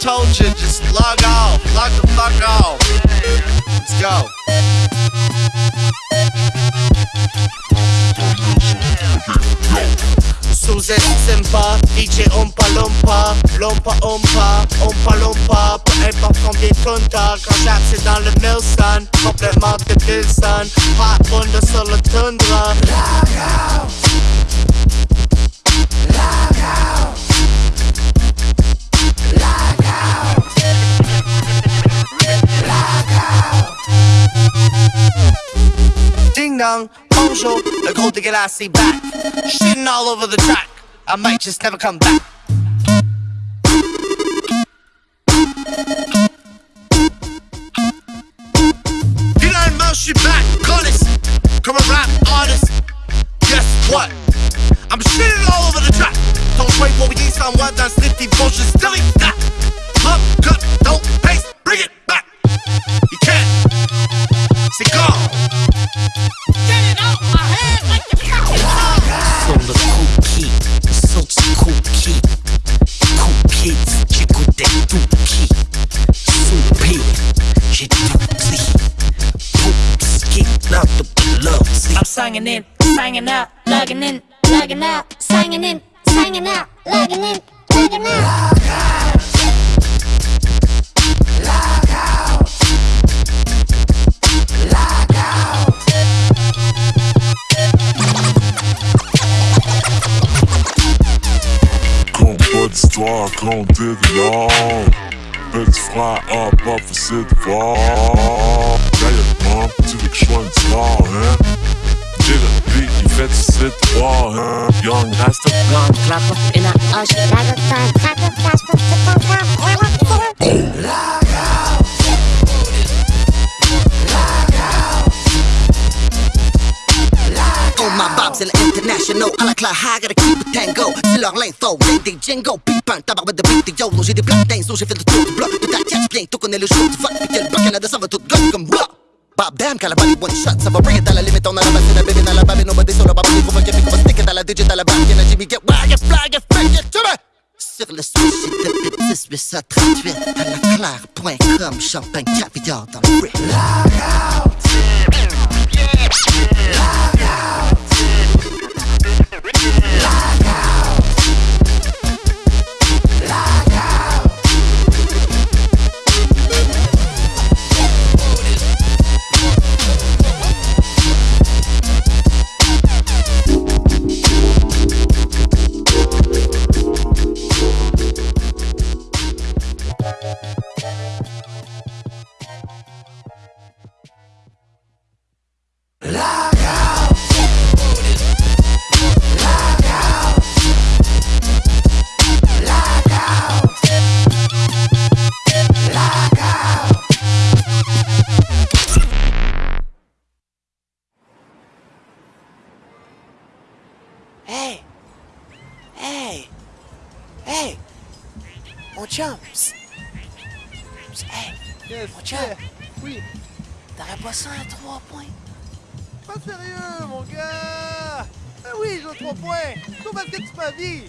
told you, just log off, log the fuck off. Let's go. Suze Sempa, DJ Ompa Lompa, Lompa Ompa, Ompa Lompa, peu importe combien de tonnes t'as, quand j'axe dans le Milson, complètement de Wilson, hot Ding dong, bonjour, le gros dégueulasse est back. Shitting all over the track. I might just never come back. Finalement, je suis back, connaisse, comme un rap artist. Guess what? I'm shitting all over the track. Don't wait for me, someone dans Slipty Bullshit, j'ai Dookie, Poops, kick out the blood, I'm singing in, singing out, lugging in, lugging out, singing in, singing out, lugging in, lugging out. Compte pas d'histoire, comptez de l'or. Petit frère a pas facile de levensfrei ab auf es war Geile Mom, ziemlich schwanz war, hä? Jeder Beat, die fetzes Hit? Young in der And International à la Clara, gotta keep a tango. C'est leur linfo, les des Django, pipin, tabac de vidéo. Non, j'ai des blagues d'inso, j'ai fait le tour du bloc. Tout à tiens, bientôt qu'on est le jour du vote. Puis que le bloc Canada, ça va tout gomme comme bloc. Bob damn, got one shot. Some bring it limit on the back to the baby, a baby, nobody so about me. Come on, get me, come stick it, dollar digit, dollar get wild, get fly, get fake, get to me. Sur le switch, de 1838 à la claire.com, champagne caviar dans le brick. Hey! Hey! Hey! Mon chum! Psst. Psst, Hey! Mon chum! Oui, T'aurais pas ça à trois points? pas sérieux, mon gars! Ah oui, j'ai trois points! Tout parce que tu m'as dit!